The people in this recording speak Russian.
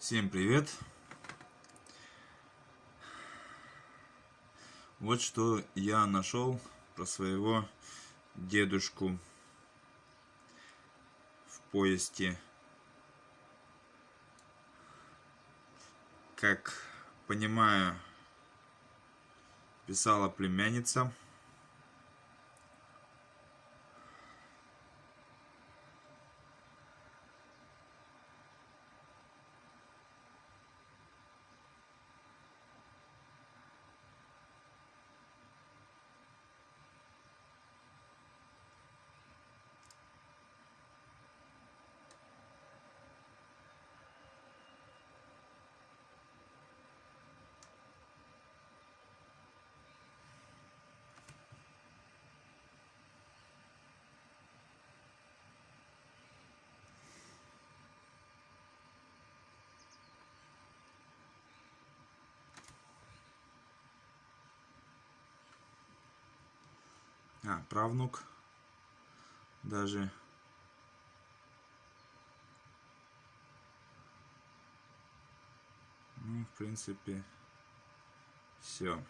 Всем привет! Вот что я нашел про своего дедушку в поезде. Как понимаю, писала племянница. А, правнук даже. Ну, в принципе, все.